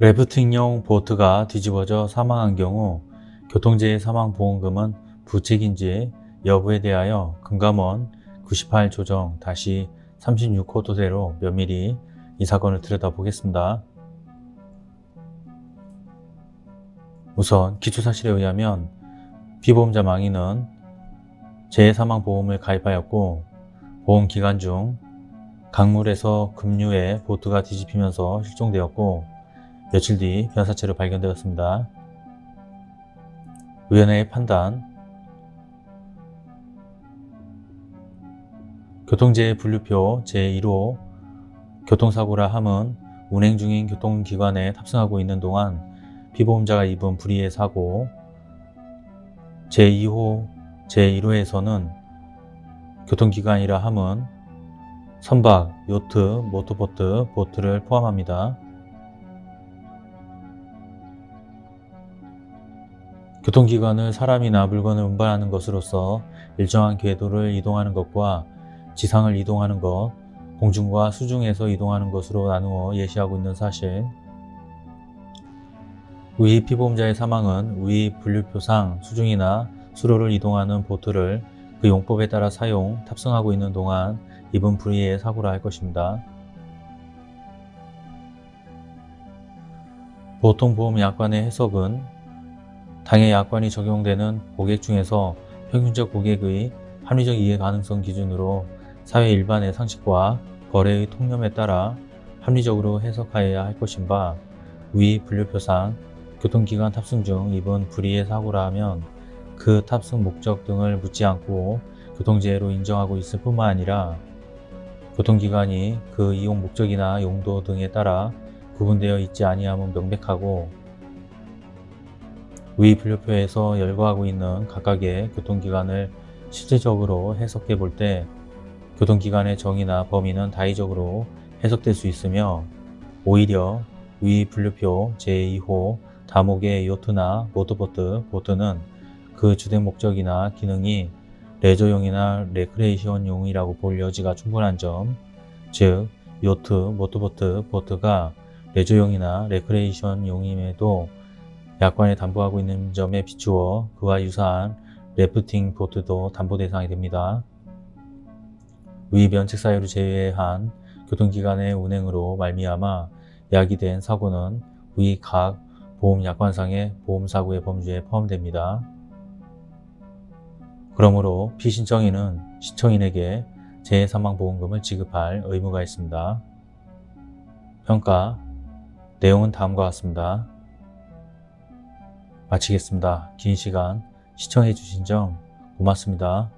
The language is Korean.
래프팅용 보트가 뒤집어져 사망한 경우 교통재해 사망보험금은 부책인지 여부에 대하여 금감원 98 조정 다시 36호도대로 면밀히 이 사건을 들여다보겠습니다. 우선 기초사실에 의하면 피보험자 망인은 재해사망보험을 가입하였고 보험기간 중 강물에서 급류에 보트가 뒤집히면서 실종되었고 며칠 뒤 변사체로 발견되었습니다. 의원회의 판단 교통재해 분류표 제1호 교통사고라 함은 운행 중인 교통기관에 탑승하고 있는 동안 피보험자가 입은 불의의 사고 제2호 제1호에서는 교통기관이라 함은 선박, 요트, 모터보트, 보트를 포함합니다. 교통기관을 사람이나 물건을 운반하는 것으로서 일정한 궤도를 이동하는 것과 지상을 이동하는 것, 공중과 수중에서 이동하는 것으로 나누어 예시하고 있는 사실 위 피보험자의 사망은 위 분류표상 수중이나 수로를 이동하는 보트를 그 용법에 따라 사용, 탑승하고 있는 동안 입은 불의의 사고라 할 것입니다. 보통 보험 약관의 해석은 당해 약관이 적용되는 고객 중에서 평균적 고객의 합리적 이해 가능성 기준으로 사회 일반의 상식과 거래의 통념에 따라 합리적으로 해석하여야 할 것인 바 위 분류표상 교통기관 탑승 중 입은 불의의 사고라 하면 그 탑승 목적 등을 묻지 않고 교통재해로 인정하고 있을 뿐만 아니라 교통기관이 그 이용 목적이나 용도 등에 따라 구분되어 있지 아니함은 명백하고 위 분류표에서 열거하고 있는 각각의 교통기관을 실질적으로 해석해 볼 때 교통기관의 정의나 범위는 다의적으로 해석될 수 있으며 오히려 위 분류표 제2호 다목의 요트나 모터보트, 보트는 그 주된 목적이나 기능이 레저용이나 레크레이션용이라고 볼 여지가 충분한 점, 즉 요트, 모터보트, 보트가 레저용이나 레크레이션용임에도 약관에 담보하고 있는 점에 비추어 그와 유사한 래프팅 보트도 담보 대상이 됩니다. 위 면책 사유를 제외한 교통기관의 운행으로 말미암아 야기된 사고는 위 각 보험약관상의 보험사고의 범주에 포함됩니다. 그러므로 피신청인은 신청인에게 재해사망보험금을 지급할 의무가 있습니다. 평가 내용은 다음과 같습니다. 마치겠습니다. 긴 시간 시청해 주신 점 고맙습니다.